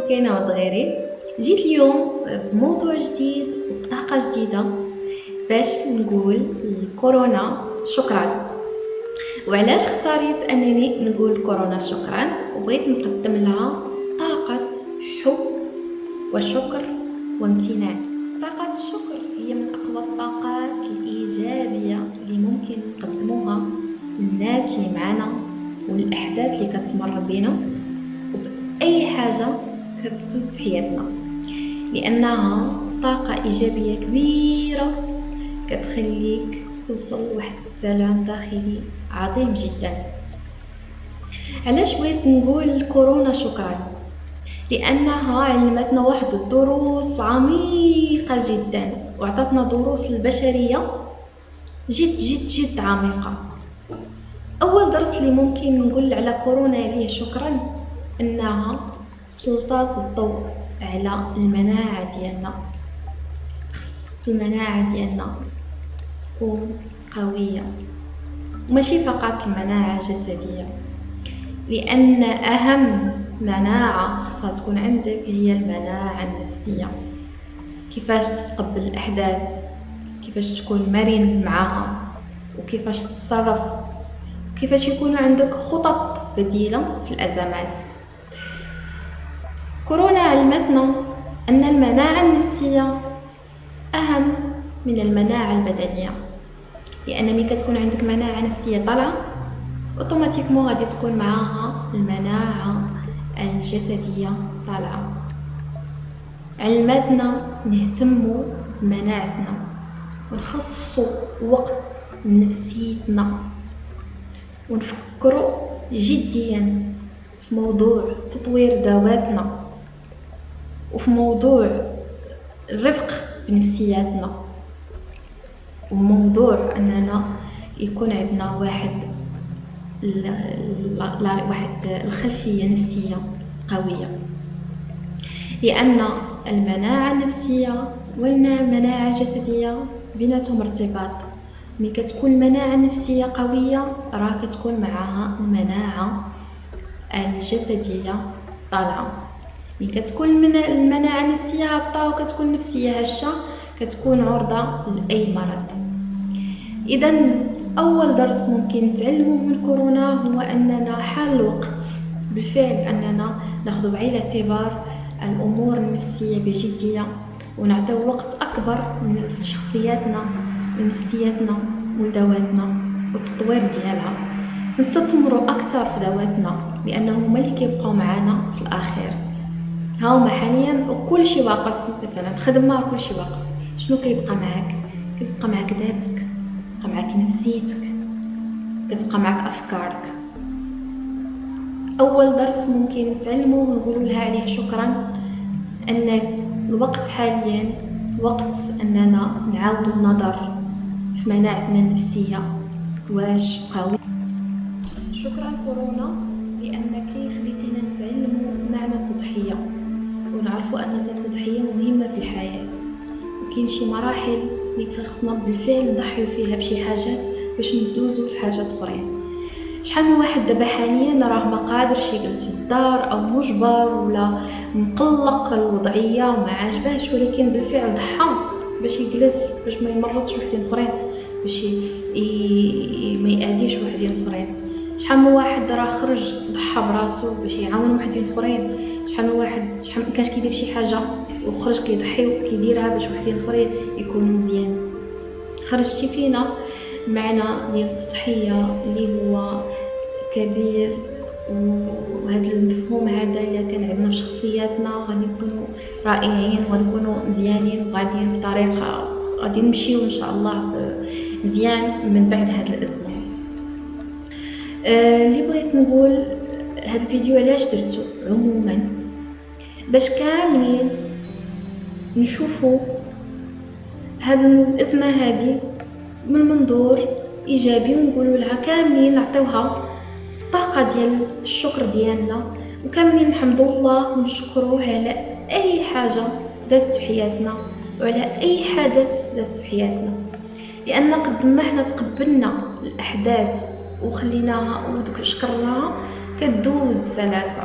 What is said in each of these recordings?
كوتش سكينه ودغيري جيت اليوم بموضوع جديد وبطاقة جديدة باش نقول الكورونا شكرا. وعلاش اختاريت أنني نقول كورونا شكرا؟ وبغيت نقدم لها طاقة حب وشكر وامتنان. طاقة الشكر هي من أقوى الطاقات الإيجابية اللي ممكن نقدموها للناس اللي معانا والأحداث اللي كتمر بينا. وبأي حاجة كتدوز في حياتنا لأنها طاقة إيجابية كبيرة كتخليك توصل لواحد السلام داخلي عظيم جدا. علاش بغيت نقول كورونا شكرا؟ لأنها علمتنا واحد الدروس عميقة جدا وعطتنا دروس البشرية جد جد جد عميقة. أول درس اللي ممكن نقول على كورونا عليه شكرا إنها سلطات الضوء على المناعة ديالنا. المناعة ديالنا تكون قوية وماشي فقط المناعة الجسدية لأن أهم مناعة خاصها تكون عندك هي المناعة النفسية. كيفاش تتقبل الأحداث؟ كيفاش تكون مرن معها وكيفاش تتصرف؟ كيفاش يكون عندك خطط بديلة في الأزمات؟ كورونا علمتنا أن المناعة النفسية أهم من المناعة البدنية لأن ملي كتكون عندك مناعة نفسية طالعة اوتوماتيكمون غادي تكون معاها المناعة الجسدية طالعة. علمتنا نهتموا بمناعتنا ونخصصوا وقت لنفسيتنا ونفكروا جديا في موضوع تطوير ذواتنا. وفي موضوع الرفق بنفسياتنا وموضوع أننا يكون عندنا واحد واحد الخلفية نفسية قوية. لأن المناعة النفسية والمناعه الجسديه بيناتهم ارتباط. ملي كتكون المناعة النفسية قوية راه كتكون معاها المناعة الجسدية طالعة. ملي كتكون المناعة النفسية هابطه وكتكون النفسية هشة كتكون عرضة لأي مرض. إذا أول درس ممكن نتعلمه من كورونا هو أننا حال الوقت بالفعل أننا نأخذ بعين الاعتبار الأمور النفسية بجدية ونعطيو وقت أكبر من شخصياتنا ونفسياتنا ودواتنا والتطوير ديالها. نستثمروا أكثر في دواتنا لأنه هما اللي كيبقاو معنا في الأخير. هاهما حاليا وكل شيء واقف مثلا خدمه كل شيء واقف. شنو كيبقى معاك كتبقى معاك ذاتك كتبقى معاك نفسيتك كتبقى معاك أفكارك. أول درس ممكن نتعلمه ونقولوا لها عليه شكرا أن الوقت حاليا وقت أننا نعاود النظر في مناعتنا النفسية. واش قوي. شكرا كورونا لأنك ونعرفوا ان التضحيه مهمة في الحياة. وكاين شي مراحل اللي خصنا بالفعل نضحيو فيها بشي حاجات باش ندوزو لحاجات أخرين. شحال من واحد دابا حاليا راه ما قادرش يجلس في الدار أو مجبر ولا مقلق الوضعية وما عاجباش ولكن بالفعل ضحى باش يجلس باش ما يمرضش وحدين أخرين باش ما يأذيش وحدين أخرين. شحال من واحد راه خرج ضحى براسو باش يعاون وحدين اخرين شحال من واحد شحال كاش كيدير شي حاجة وخرج كيضحي وكيديرها باش وحدين اخرين يكونوا مزيان. خرجتي فينا معنى ديال التضحية اللي هو كبير وهذا المفهوم هذا إلا كان عندنا في شخصياتنا غادي نكونوا رائعين وغادي نكونوا مزيانين وغادي بطريقه غادي نمشيو إن شاء الله مزيان من بعد هذا الأزمة. آه اللي بغيت نقول هذا الفيديو علاش درتو عموما؟ باش كاملين نشوفوا هذه الازمه هذه من منظور إيجابي ونقولوا لها كاملين نعطيوها الطاقه ديال الشكر ديالنا وكاملين نحمدوا الله ونشكروه على أي حاجة دازت في حياتنا وعلى أي حدث داز في حياتنا. لأن قد ما إحنا تقبلنا الأحداث وخليناها ودوك شكرناها كدوز بسلاسة.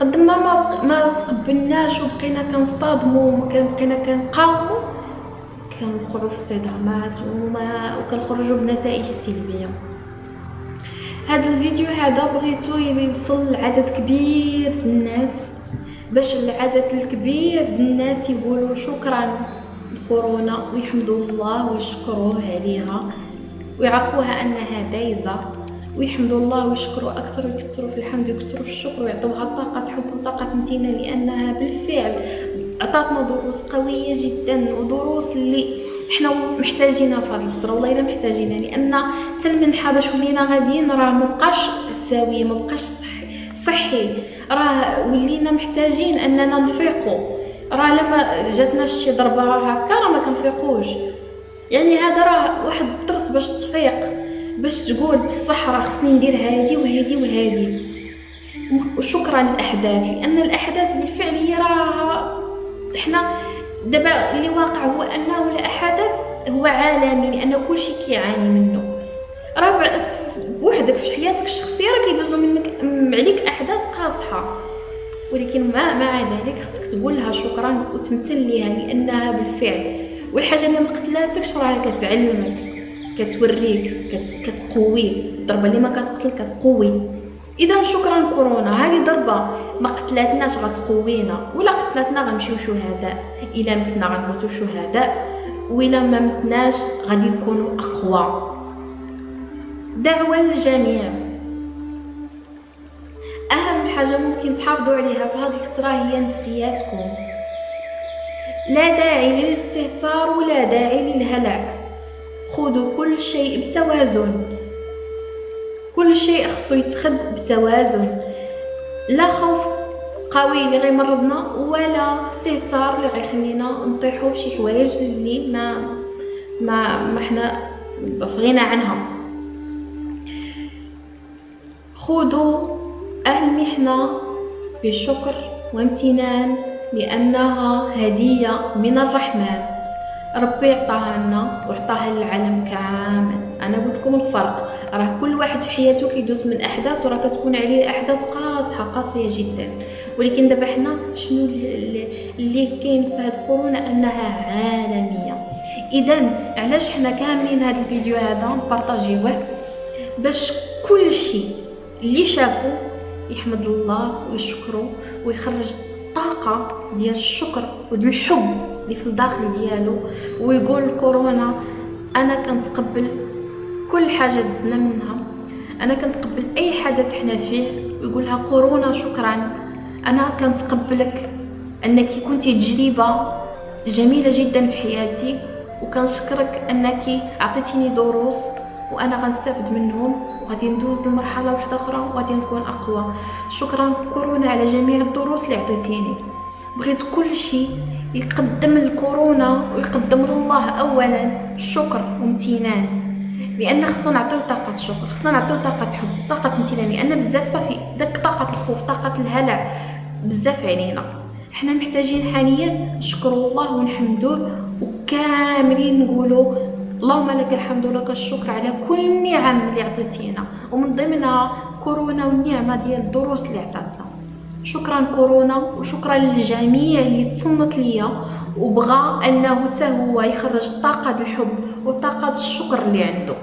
قد ما ما, تقبلناش وبقينا كنصطادموا بقينا كنقاوموا كنوقعوا في الصدامات وما وكنخرجوا بنتائج سلبية. هذا الفيديو هذا بغيتو يوصل لعدد كبير من الناس باش العدد الكبير الناس يقولوا شكرا لكورونا ويحمدوا الله ويشكروه عليها ويعرفوها أنها دايزة. ويحمدوا الله ويشكروا أكثر ويكثروا في الحمد ويكثروا في الشكر ويعطوها طاقة حب وطاقة امتنان لأنها بالفعل عطاتنا دروس قوية جدا ودروس اللي حنا محتاجينها في هذه الفترة. والله إلا محتاجينها لأن حتى المنحه باش ولينا غاديين راه مبقاش ساويه مبقاش صحي صحي. راه ولينا محتاجين أننا نفيقوا. راه لما جاتنا شي ضربة هكا راه ما كنفيقوش. يعني هذا راه واحد الدرس باش تفيق. باش تقول بصح راه خصني ندير هادي وهادي وهادي. وشكرا للأحداث لأن الأحداث بالفعل هي راه حنا دابا اللي واقع هو أنه الحدث هو عالمي لأن كل شيء كيعاني منه. راه بوحدك في حياتك الشخصية راه كيدوزو منك عليك أحداث قاصحة. ولكن مع مع ذلك خصك تقول لها شكرا وتمثل ليها لأنها بالفعل. والحاجة اللي ما قتلاتكش راه كتعلمك. كتوريك كتقويك الضربة اللي ما كتقتل كتقوي. إذا شكرا كورونا هذه ضربه ما قتلاتناش غتقوينا. ولا قتلاتنا غنمشيو شهداء. إلا متنا غنموتو شهداء. وإلا ما متناش غادي نكونوا أقوى. دعوة للجميع. أهم حاجة ممكن تحافظوا عليها في هذه الفترة هي نفسياتكم. لا داعي للاستهتار ولا داعي للهلع. خذوا كل شيء بتوازن. كل شيء خصو يتخد بتوازن. لا خوف قوي اللي غيمرضنا ولا استهتار اللي غيخلينا نطيحوا في شي حوايج اللي ما ما ما حنا بغينا عنها. خذوا المحنة بشكر وامتنان لأنها هدية من الرحمن. ربي عطاها لنا وعطاها للعالم كامل. أنا قلت لكم الفرق. راه كل واحد في حياته كيدوز من أحداث وراه كتكون عليه أحداث قاصحة قاسية جدا. ولكن دابا حنا شنو اللي كاين في هاد كورونا أنها عالمية. اذا علاش حنا كاملين هاد الفيديو هذا نبارطاجيوه؟ باش كل شيء اللي شافو يحمد الله ويشكرو ويخرج الطاقه ديال الشكر وديال الحب. اللي في الداخل ديالو ويقول كورونا أنا كنتقبل كل حاجة دزنا منها. أنا كنتقبل أي حدث حنا فيه ويقولها كورونا شكرا. أنا كنتقبلك أنك كنتي تجربة جميلة جدا في حياتي وكنشكرك أنك عطيتيني دروس وأنا غنستافد منهم وغادي ندوز لمرحلة واحدة أخرى وغادي نكون أقوى. شكرا كورونا على جميع الدروس اللي عطيتيني. بغيت كل شيء يقدم الكورونا ويقدم الله اولا شكر وامتنان. لأن خصنا نعطيو طاقة شكر خصنا نعطيو طاقة حب طاقة امتنان. لأن بزاف صافي داك طاقة الخوف طاقة الهلع بزاف علينا. حنا محتاجين حاليا نشكروا الله ونحمدوه وكاملين نقولوا اللهم لك الحمد ولك الشكر على كل النعم اللي عطيتينا. ومن ضمنها كورونا والنعمة ديال الدروس اللي عطاتنا. شكرا كورونا وشكرا للجميع اللي تصنت ليا وبغى أنه حتى هو يخرج طاقة الحب وطاقة الشكر اللي عنده.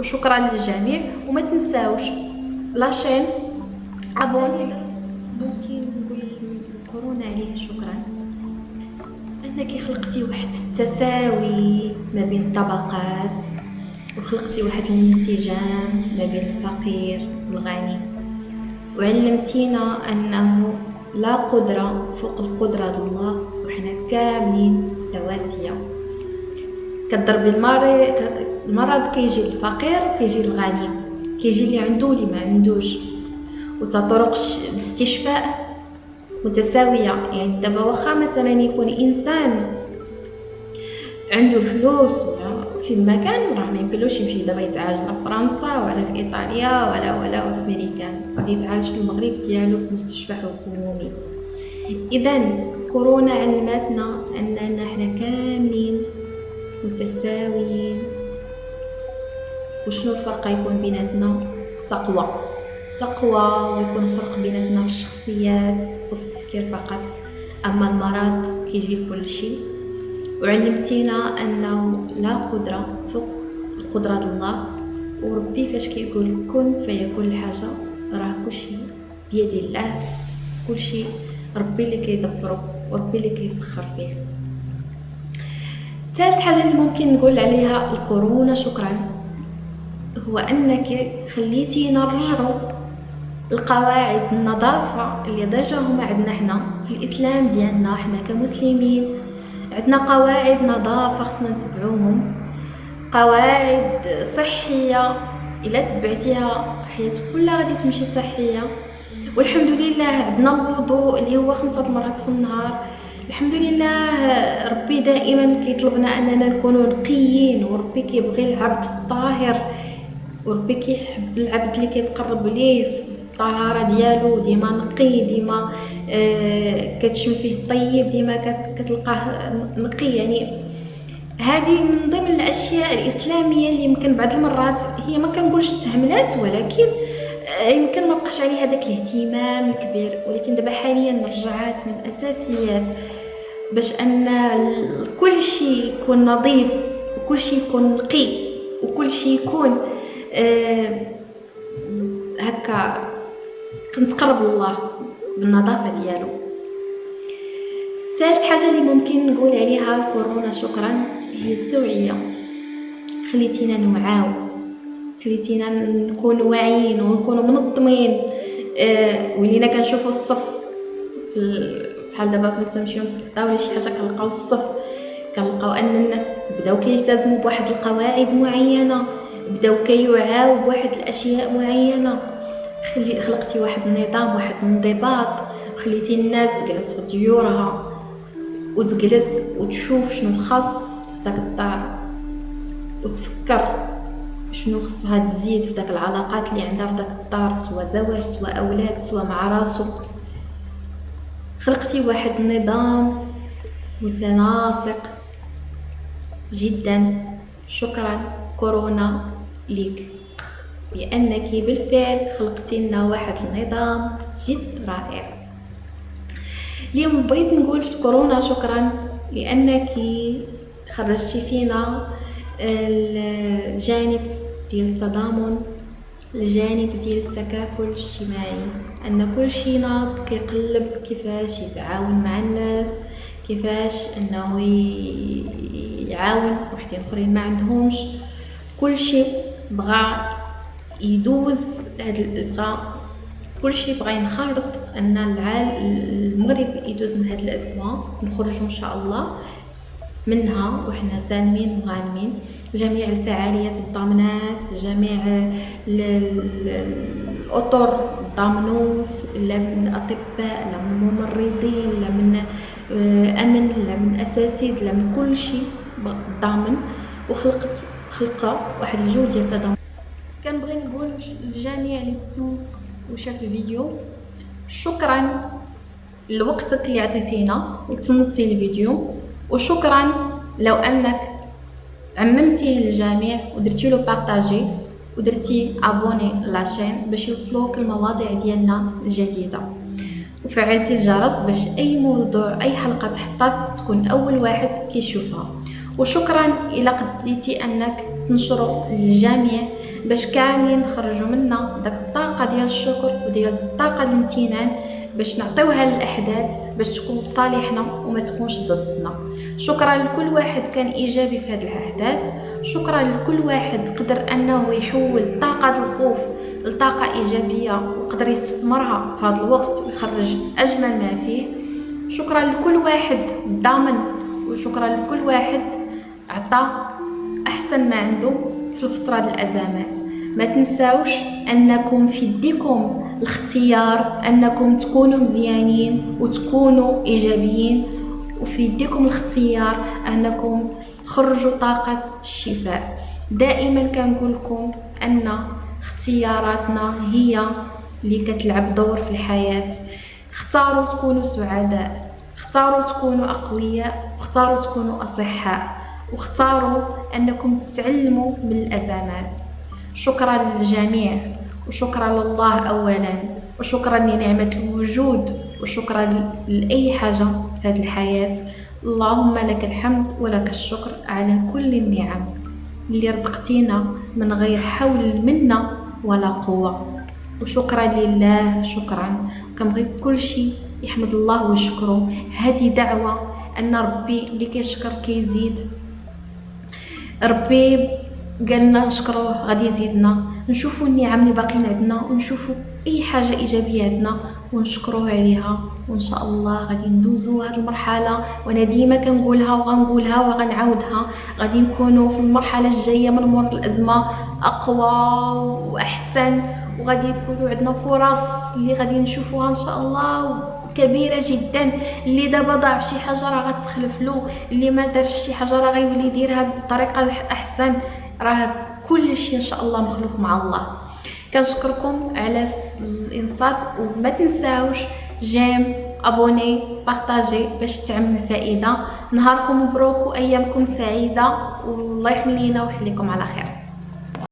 وشكرا للجميع وما تنساوش لاشين ابوني ممكن نقول كورونا عليه شكرا. انك خلقتي واحد التساوي ما بين الطبقات وخلقتي واحد الانسجام ما بين الفقير والغني. وعلمتينا أنه لا قدرة فوق القدرة الله وحنا كاملين سواسية. كضربي المريض المرض كيجي الفقير كيجي الغني. كيجي اللي عنده واللي ما عندوش. وطرق الاستشفاء متساوية. يعني دابا واخا مثلا يكون إنسان عنده فلوس في مكان راه ما يمكنلوش يمشي دابا يتعالج في فرنسا ولا في إيطاليا ولا ولا في امريكان غادي يتعالج في المغرب ديالو في مستشفى حكومي. إذا كورونا علمتنا أننا حنا كاملين متساويين. وشنو الفرق يكون بيناتنا؟ التقوى تقوى ويكون فرق بيناتنا في الشخصيات وفي التفكير فقط. أما المرض كيجي لكل شيء. وعلمتينا أنه لا قدرة فوق قدرة الله. وربي فاش كيقول كن فيكون الحاجة. راه كلشي بيد الله كلشي ربي اللي كيدبرو وربي اللي كيسخر فيه. ثالث حاجة اللي ممكن نقول عليها الكورونا شكرا هو أنك خليتينا نرجعوا القواعد النظافة اللي déjà هما عندنا حنا في الإسلام ديالنا حنا كمسلمين عندنا قواعد نظافة خصنا نتبعوهم قواعد صحية إلا تبعتيها حياتك كلها غادي تمشي صحية. والحمد لله عندنا الوضوء اللي هو خمسة مرات في النهار. الحمد لله ربي دائما كيطلبنا أننا نكونوا نقيين وربي كيبغي العبد الطاهر وربي كيحب العبد اللي كيتقرب ليه الطهارة ديالو. ديما نقي ديما آه كتشم فيه الطيب ديما كتلقاه نقي. يعني هذه من ضمن الأشياء الإسلامية اللي يمكن بعض المرات هي ما كنقولش تهملات ولكن آه، يمكن ما بقاش عليها داك الاهتمام الكبير. ولكن دابا حاليا رجعات من الأساسيات. باش أن كل شيء يكون نظيف وكل شيء يكون نقي وكل شيء يكون آه هكا كنتقرب لله بالنظافة ديالو. ثالث حاجة اللي ممكن نقول عليها كورونا شكرا. هي التوعيه خليتينا نوعاو خليتينا نكون واعيين ونكونوا منظمين. آه ولينا كنشوفوا الصف. بحال دابا كنت تمشيو نتغداو ولا شي حاجة كنلقاو الصف. كنلقاو أن الناس بداو كيلتزموا بواحد القواعد معينة. بداو كيوعاو بواحد الأشياء معينة. خلي خلقتي واحد النظام واحد الانضباط. خليتي الناس تجلس في ديورها وتجلس وتشوف شنو خاص. داك الدار. وتفكر شنو خصها تزيد في داك العلاقات اللي عندها في داك الدار سواء زواج سواء أولاد سواء مع راسو. خلقتي واحد النظام متناسق جدا. شكرا كورونا ليك. لأنك بالفعل خلقتي لنا واحد النظام جد رائع. اليوم بغيت نقول كورونا شكرا لأنك خرجتي فينا الجانب ديال التضامن الجانب ديال التكافل الاجتماعي. أن كل شي ناض كيقلب كيفاش يتعاون مع الناس كيفاش أنه يعاون وحدين آخرين ما عندهمش. كل شي بغى يدوز هاد بغى كل شيء بغى ينخرط أن المغرب يدوز من هذه الأزمة. نخرجوا إن شاء الله. منها وحنا سالمين وغانمين. جميع الفعاليات الضامنات جميع الأطر ضامنوا لا من الأطباء لا من الممرضين لا من آه، أمن لا من اساتذه لا من كل شيء ضامن. وخلقت خلقة واحد الجو ديال التضامن كنبغي نقول للجميع اللي تسمعوا وشاف الفيديو شكرا لوقتك اللي عطيتينا وتصنتي الفيديو. وشكرا لو أنك عممتيه للجميع ودرتي له بارطاجي ودرتي ابوني لاشين باش يوصلوك المواضيع ديالنا الجديدة. وفعلتي الجرس باش أي موضوع أي حلقة تحطات تكون أول واحد كيشوفها. وشكرا إلى قديتي أنك تنشروا للجميع باش كاملين نخرجوا منا داك الطاقة ديال الشكر وديال الطاقة الامتنان باش نعطيوها للأحداث باش تكون صالحنا وما تكونش ضدنا. شكرا لكل واحد كان إيجابي في هذه الأحداث. شكرا لكل واحد قدر أنه يحول طاقة الخوف لطاقة إيجابية وقدر يستثمرها في هذا الوقت ويخرج أجمل ما فيه. شكرا لكل واحد ضامن وشكرا لكل واحد عطى أحسن ما عنده في الفترة الأزمات. ما تنساوش أنكم في يديكم الاختيار أنكم تكونوا مزيانين وتكونوا إيجابيين وفي يديكم الاختيار أنكم تخرجوا طاقة الشفاء. دائما كنقول لكم أن اختياراتنا هي اللي كتلعب دور في الحياة. اختاروا تكونوا سعداء اختاروا تكونوا أقوياء اختاروا تكونوا أصحاء واختاروا أنكم تتعلموا من الأزمات. شكرا للجميع وشكرا لله اولا وشكرا لنعمة الوجود وشكرا لأي حاجة في هذه الحياة. اللهم لك الحمد ولك الشكر على كل النعم اللي رزقتينا من غير حول منا ولا قوة. وشكرا لله شكرا. كنبغي كل شيء يحمد الله ويشكره. هذه دعوة أن ربي اللي كيشكر كيزيد ربي قالنا نشكروه غادي يزيدنا. نشوفوا النعم اللي باقيين عندنا ونشوفوا أي حاجة إيجابية عندنا ونشكروه عليها. وإن شاء الله غادي ندوزو هذه المرحلة وأنا ديما كنقولها وغنقولها وغنعاودها. غادي نكونوا في المرحلة الجاية من مور الأزمة أقوى وأحسن وغادي يكونوا عندنا فرص اللي غادي نشوفوها إن شاء الله كبيرة جدا. اللي دابا ضاع شي حاجة راه غتخلف له اللي ما دارش شي حاجة راه غيولي يديرها بطريقة احسن راه كل شيء إن شاء الله مخلوق مع الله. كنشكركم على الانصات وما تنساوش جيم أبوني بارطاجي باش تعم الفائده نهاركم مبروك وأيامكم سعيدة. والله يخلينا ويخليكم على خير.